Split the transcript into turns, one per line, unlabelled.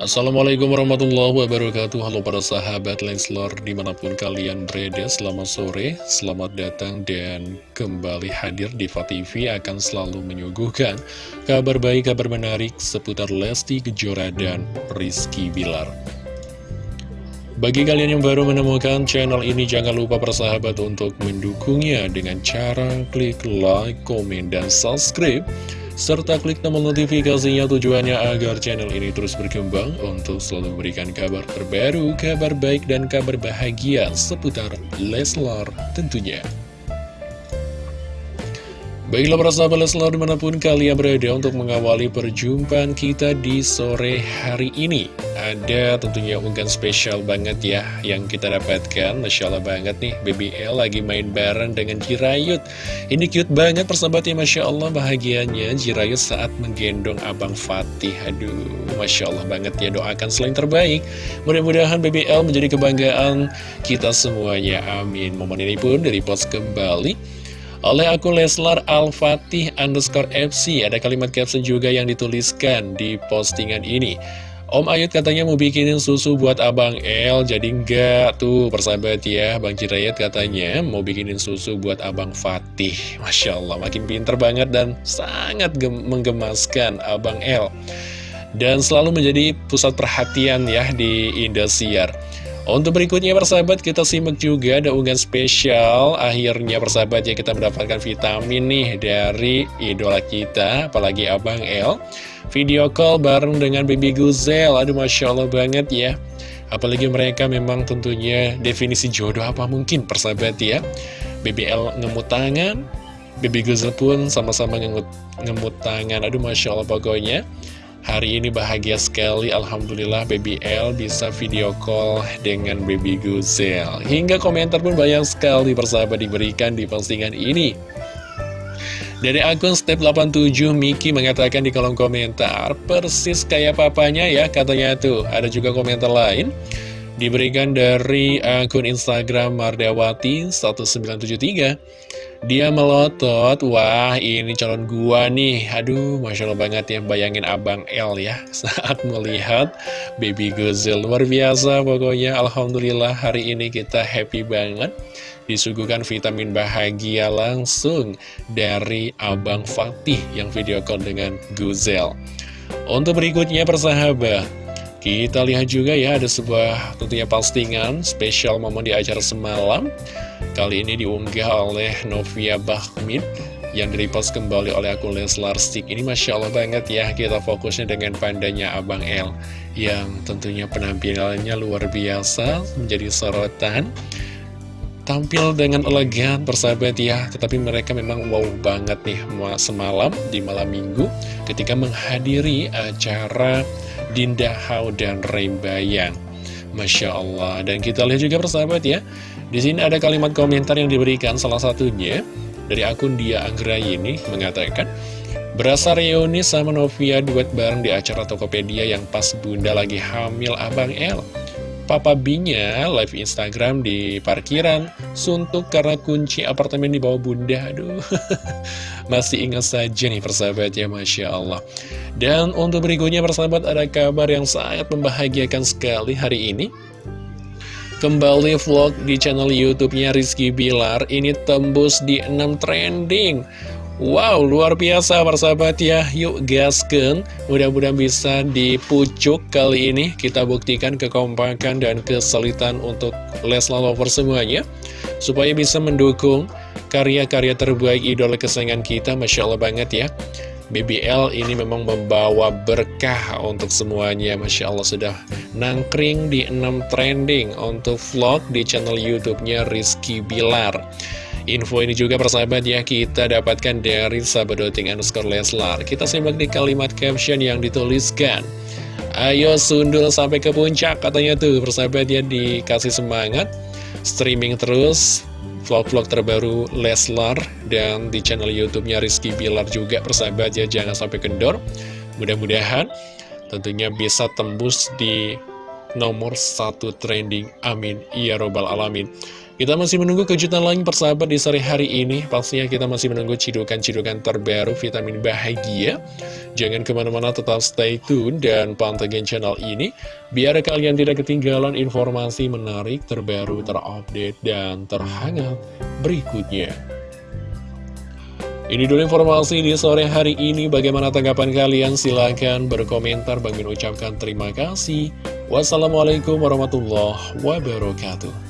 Assalamualaikum warahmatullahi wabarakatuh. Halo para sahabat Lenslor di mana pun kalian berada Selamat sore, selamat datang dan kembali hadir di TV akan selalu menyuguhkan Kabar baik, kabar menarik seputar Lesti Kejora dan Rizky Bilar. Bagi kalian yang baru menemukan channel ini, jangan lupa persahabat untuk mendukungnya dengan cara klik like, komen, dan subscribe serta klik tombol notifikasinya tujuannya agar channel ini terus berkembang untuk selalu memberikan kabar terbaru, kabar baik dan kabar bahagia seputar Leslar tentunya. Baiklah para sahabat Leslar di mana pun kalian berada untuk mengawali perjumpaan kita di sore hari ini. Ada tentunya unggahan spesial banget ya yang kita dapatkan. Masya Allah banget nih BBL lagi main bareng dengan Jirayut. Ini cute banget persahabat ya Masya Allah. Bahagianya Jirayut saat menggendong Abang Fatih. Aduh Masya Allah banget ya doakan selain terbaik. Mudah-mudahan BBL menjadi kebanggaan kita semuanya. Amin. Momen ini pun dari post kembali oleh akun Leslar Al-Fatih underscore FC Ada kalimat caption juga yang dituliskan di postingan ini Om Ayut katanya mau bikinin susu buat Abang El, jadi enggak tuh persahabat ya. Bang Cirayat katanya mau bikinin susu buat Abang Fatih. Masya Allah, makin pinter banget dan sangat menggemaskan Abang El. Dan selalu menjadi pusat perhatian ya di Indosiar. Untuk berikutnya persahabat kita simak juga ada unggahan spesial. Akhirnya persahabat ya kita mendapatkan vitamin nih dari idola kita Apalagi Abang El. Video call bareng dengan Baby Guzel Aduh Masya Allah banget ya. Apalagi mereka memang tentunya definisi jodoh apa mungkin persahabat ya. BBL ngemut tangan Baby Guzel pun sama-sama ngemut, ngemut tangan. Aduh Masya Allah pokoknya Hari ini bahagia sekali, Alhamdulillah Baby L bisa video call dengan Baby Guzel. Hingga komentar pun banyak sekali persahabat diberikan di postingan ini. Dari akun Step 87, Miki mengatakan di kolom komentar, persis kayak papanya ya, katanya tuh. Ada juga komentar lain, diberikan dari akun Instagram Mardawati 1973. Dia melotot, wah ini calon gua nih. Aduh, Masya Allah banget ya Bayangin Abang L ya Saat melihat Baby Gozel Luar biasa pokoknya. Alhamdulillah hari ini kita happy banget. Disuguhkan vitamin bahagia langsung Dari Abang Fatih Yang video call dengan Gozel Untuk berikutnya persahabat kita lihat juga ya ada sebuah tentunya postingan spesial momen di acara semalam Kali ini diunggah oleh Novia Bahmid yang direpost kembali oleh akun Leslar Stick. Ini Masya Allah banget ya kita fokusnya dengan pandanya Abang L Yang tentunya penampilannya luar biasa menjadi sorotan Tampil dengan elegan persahabat ya. Tetapi mereka memang wow banget nih semalam di malam minggu Ketika menghadiri acara Dinda Hau dan Rembayang Masya Allah. Dan kita lihat juga persahabat ya di sini ada kalimat komentar yang diberikan salah satunya dari akun Dia ini mengatakan Berasa reuni sama Novia duet bareng di acara Tokopedia yang pas bunda lagi hamil Abang L Papa B-nya live Instagram di parkiran Suntuk karena kunci apartemen di bawah bunda. Aduh Masih ingat saja nih persahabat ya Masya Allah. Dan untuk berikutnya persahabat ada kabar yang sangat membahagiakan sekali hari ini Kembali vlog di channel YouTube-nya Rizky Bilar Ini tembus di 6 trending. Wow, luar biasa persahabat ya. Yuk gasken Mudah-mudahan bisa dipucuk kali ini. Kita buktikan kekompakan dan kesulitan untuk Leslar Lover semuanya Supaya bisa mendukung karya-karya terbaik idola kesayangan kita Masya Allah banget ya BBL ini memang membawa berkah untuk semuanya Masya Allah sudah nangkring di 6 trending untuk vlog di channel YouTube-nya Rizky Bilar Info ini juga persahabat ya kita dapatkan dari sahabat.doting underscore Leslar. Kita simak di kalimat caption yang dituliskan. Ayo sundul sampai ke puncak katanya tuh persahabat ya dikasih semangat. Streaming terus vlog-vlog terbaru Leslar dan di channel YouTube-nya Rizky Bilar juga persahabat ya jangan sampai kendor. Mudah-mudahan tentunya bisa tembus di nomor satu trending. Amin. Ya Robbal Alamin. Kita masih menunggu kejutan lain persahabat di sore hari ini Pastinya kita masih menunggu cidukan-cidukan terbaru vitamin bahagia Jangan ke mana-mana tetap stay tune dan pantengin channel ini Biar kalian tidak ketinggalan informasi menarik, terbaru, terupdate, dan terhangat berikutnya ini dulu informasi di sore hari ini. Bagaimana tanggapan kalian? Silahkan berkomentar. Bang ucapkan terima kasih. Wassalamualaikum warahmatullahi wabarakatuh.